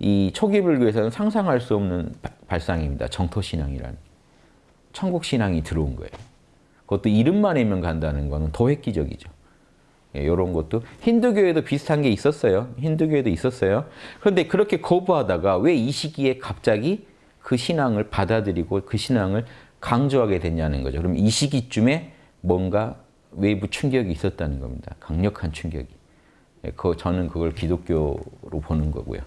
이 초기 불교에서는 상상할 수 없는 바- 발상입니다. 정토신앙이라는. 천국신앙이 들어온 거예요. 그것도 이름만 알면 간다는 거는 더 획기적이죠. 예, 이런 것도 힌두교에도 비슷한 게 있었어요. 힌두교에도 있었어요. 그런데 그렇게 거부하다가 왜 이 시기에 갑자기 그 신앙을 받아들이고 그 신앙을 강조하게 됐냐는 거죠. 그럼 이 시기쯤에 뭔가 외부 충격이 있었다는 겁니다. 강력한 충격이. 예, 그 저는 그걸 기독교로 보는 거고요.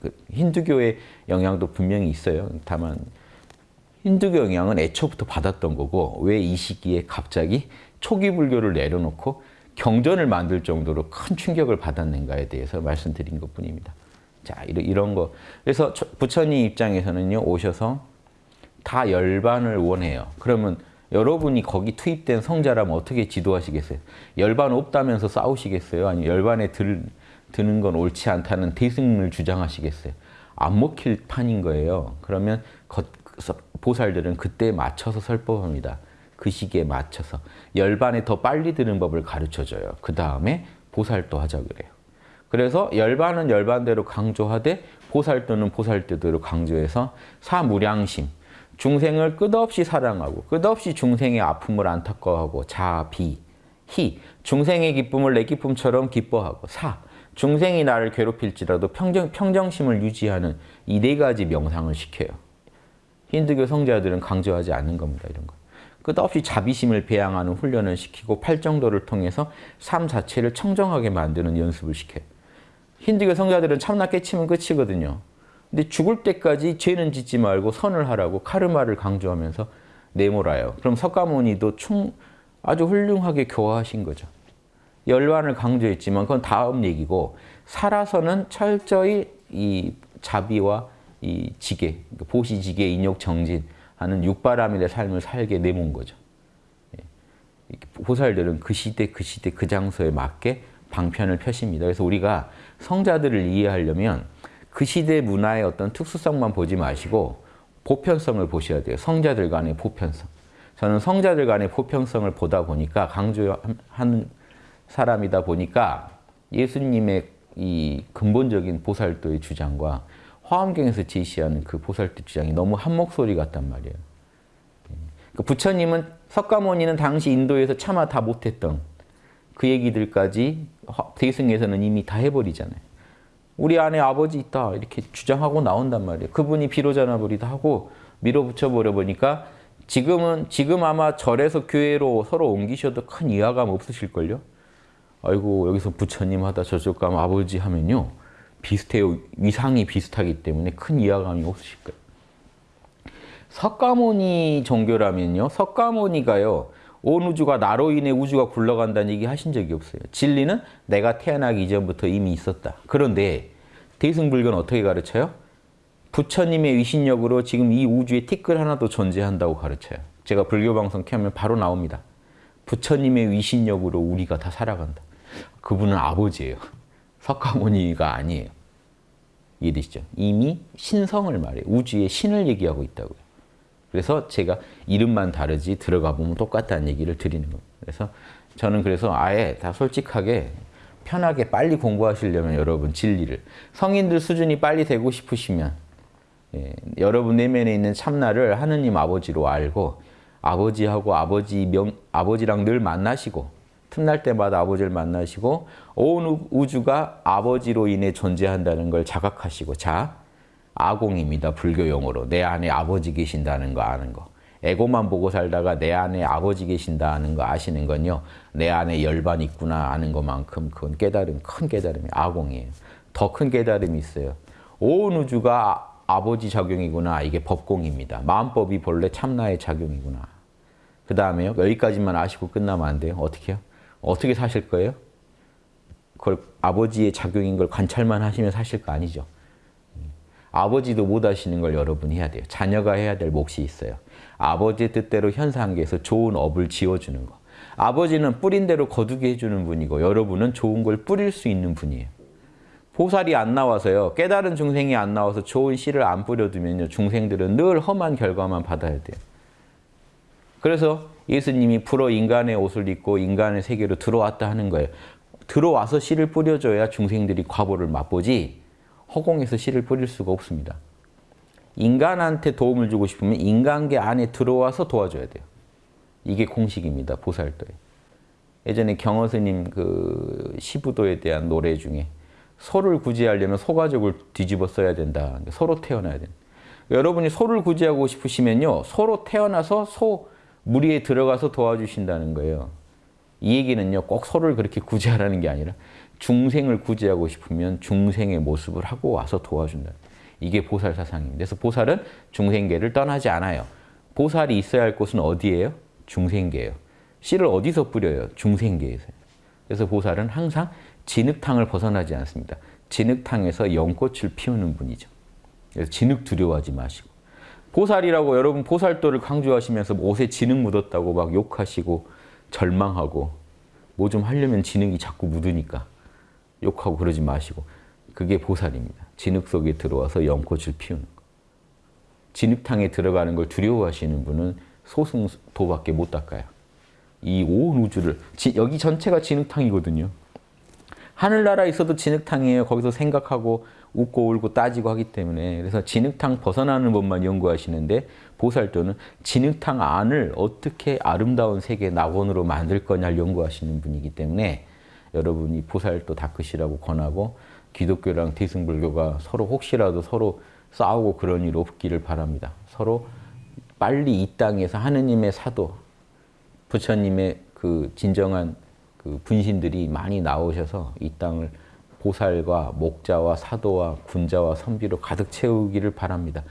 그 힌두교의 영향도 분명히 있어요. 다만 힌두교 영향은 애초부터 받았던 거고 왜 이 시기에 갑자기 초기 불교를 내려놓고 경전을 만들 정도로 큰 충격을 받았는가에 대해서 말씀드린 것 뿐입니다. 자 이런, 이런 거 그래서 저- 부처님 입장에서는요 오셔서 다 열반을 원해요. 그러면 여러분이 거기 투입된 성자라면 어떻게 지도하시겠어요? 열반 없다면서 싸우시겠어요? 아니면 열반에 들, 드는 건 옳지 않다는 대승을 주장하시겠어요? 안 먹힐 판인 거예요. 그러면 거- 서- 보살들은 그때에 맞춰서 설법합니다. 그 시기에 맞춰서 열반에 더 빨리 드는 법을 가르쳐줘요. 그 다음에 보살도 하자 그래요. 그래서 열반은 열반대로 강조하되 보살도는 보살대로 강조해서 사무량심, 중생을 끝없이 사랑하고 끝없이 중생의 아픔을 안타까워하고 자, 비, 희, 중생의 기쁨을 내 기쁨처럼 기뻐하고 사, 중생이 나를 괴롭힐지라도 평정, 평정심을 유지하는 이 네 가지 명상을 시켜요. 힌두교 성자들은 강조하지 않는 겁니다. 이런 거. 끝없이 자비심을 배양하는 훈련을 시키고 팔정도를 통해서 삶 자체를 청정하게 만드는 연습을 시켜요. 힌두교 성자들은 참나 깨치면 끝이거든요. 근데 죽을 때까지 죄는 짓지 말고 선을 하라고 카르마를 강조하면서 내몰아요. 그럼 석가모니도 충 아주 훌륭하게 교화하신 거죠. 열반을 강조했지만 그건 다음 얘기고 살아서는 철저히 이 자비와 이 지계, 보시지계, 인욕, 정진 하는 육바라밀의 삶을 살게 내몬 거죠. 예. 보살들은 그 시대, 그 시대, 그 장소에 맞게 방편을 펴십니다. 그래서 우리가 성자들을 이해하려면 그 시대 문화의 어떤 특수성만 보지 마시고 보편성을 보셔야 돼요. 성자들 간의 보편성. 저는 성자들 간의 보편성을 보다 보니까 강조하는 사람이다 보니까 예수님의 이 근본적인 보살도의 주장과 화엄경에서 제시하는 그 보살도 주장이 너무 한 목소리 같단 말이에요. 그 부처님은 석가모니는 당시 인도에서 차마 다 못했던 그 얘기들까지 화- 대승에서는 이미 다 해버리잖아요. 우리 안에 아버지 있다 이렇게 주장하고 나온단 말이에요. 그분이 비로자나불이다 하고 밀어붙여 버려 보니까 지금은 지금 아마 절에서 교회로 서로 옮기셔도 큰 이해감 없으실걸요. 아이고 여기서 부처님 하다 저쪽 가면 아버지 하면요 비슷해요. 위상이 비슷하기 때문에 큰 이해감이 없으실 거예요. 석가모니 종교라면요. 석가모니가요. 온 우주가 나로 인해 우주가 굴러간다는 얘기 하신 적이 없어요. 진리는 내가 태어나기 이전부터 이미 있었다. 그런데 대승불교는 어떻게 가르쳐요? 부처님의 위신력으로 지금 이 우주에 티끌 하나도 존재한다고 가르쳐요. 제가 불교 방송 켜면 바로 나옵니다. 부처님의 위신력으로 우리가 다 살아간다. 그분은 아버지예요. 석가모니가 아니에요. 이해되시죠? 이미 신성을 말해요. 우주의 신을 얘기하고 있다고요. 그래서 제가 이름만 다르지 들어가 보면 똑같다는 얘기를 드리는 겁니다. 그래서 저는 그래서 아예 다 솔직하게 편하게 빨리 공부하시려면 여러분 진리를 성인들 수준이 빨리 되고 싶으시면 예, 여러분 내면에 있는 참나를 하느님 아버지로 알고 아버지하고 아버지 명, 아버지랑 늘 만나시고 틈날 때마다 아버지를 만나시고 온 우- 우주가 아버지로 인해 존재한다는 걸 자각하시고 자 아공입니다. 불교 용어로. 내 안에 아버지 계신다는 거 아는 거. 에고만 보고 살다가 내 안에 아버지 계신다는 거 아시는 건요. 내 안에 열반 있구나 아는 것만큼 그건 깨달음, 큰 깨달음이 아공이에요. 더 큰 깨달음이 있어요. 온 우주가 아- 아버지 작용이구나. 이게 법공입니다. 마음법이 본래 참나의 작용이구나. 그 다음에요. 여기까지만 아시고 끝나면 안 돼요. 어떻게 해요? 어떻게 사실 거예요? 그걸 아버지의 작용인 걸 관찰만 하시면 사실 거 아니죠. 아버지도 못 하시는 걸 여러분이 해야 돼요. 자녀가 해야 될 몫이 있어요. 아버지의 뜻대로 현상계에서 좋은 업을 지어주는 거. 아버지는 뿌린 대로 거두게 해주는 분이고 여러분은 좋은 걸 뿌릴 수 있는 분이에요. 보살이 안 나와서요. 깨달은 중생이 안 나와서 좋은 씨를 안 뿌려두면요. 중생들은 늘 험한 결과만 받아야 돼요. 그래서 예수님이 불어 인간의 옷을 입고 인간의 세계로 들어왔다 하는 거예요. 들어와서 씨를 뿌려줘야 중생들이 과보를 맛보지 허공에서 씨를 뿌릴 수가 없습니다. 인간한테 도움을 주고 싶으면 인간계 안에 들어와서 도와줘야 돼요. 이게 공식입니다. 보살도에. 예전에 경허 스님 그 시부도에 대한 노래 중에 소를 구제하려면 소가족을 뒤집어 써야 된다. 소로 태어나야 된다. 여러분이 소를 구제하고 싶으시면요. 소로 태어나서 소 무리에 들어가서 도와주신다는 거예요. 이 얘기는요. 꼭 소를 그렇게 구제하라는 게 아니라 중생을 구제하고 싶으면 중생의 모습을 하고 와서 도와준다. 이게 보살 사상입니다. 그래서 보살은 중생계를 떠나지 않아요. 보살이 있어야 할 곳은 어디예요? 중생계예요. 씨를 어디서 뿌려요? 중생계에서요. 그래서 보살은 항상 진흙탕을 벗어나지 않습니다. 진흙탕에서 연꽃을 피우는 분이죠. 그래서 진흙 두려워하지 마시고. 보살이라고 여러분 보살도를 강조하시면서 뭐 옷에 진흙 묻었다고 막 욕하시고 절망하고 뭐 좀 하려면 진흙이 자꾸 묻으니까 욕하고 그러지 마시고 그게 보살입니다. 진흙 속에 들어와서 연꽃을 피우는 거. 진흙탕에 들어가는 걸 두려워하시는 분은 소승도밖에 못 닦아요. 이 온 우주를 지, 여기 전체가 진흙탕이거든요. 하늘나라에 있어도 진흙탕이에요. 거기서 생각하고 웃고 울고 따지고 하기 때문에 그래서 진흙탕 벗어나는 법만 연구하시는데 보살도는 진흙탕 안을 어떻게 아름다운 세계 낙원으로 만들 거냐를 연구하시는 분이기 때문에 여러분이 보살도 닦으시라고 권하고 기독교랑 대승불교가 서로 혹시라도 서로 싸우고 그런 일 없기를 바랍니다. 서로 빨리 이 땅에서 하느님의 사도, 부처님의 그 진정한 그 분신들이 많이 나오셔서 이 땅을 보살과 목자와 사도와 군자와 선비로 가득 채우기를 바랍니다.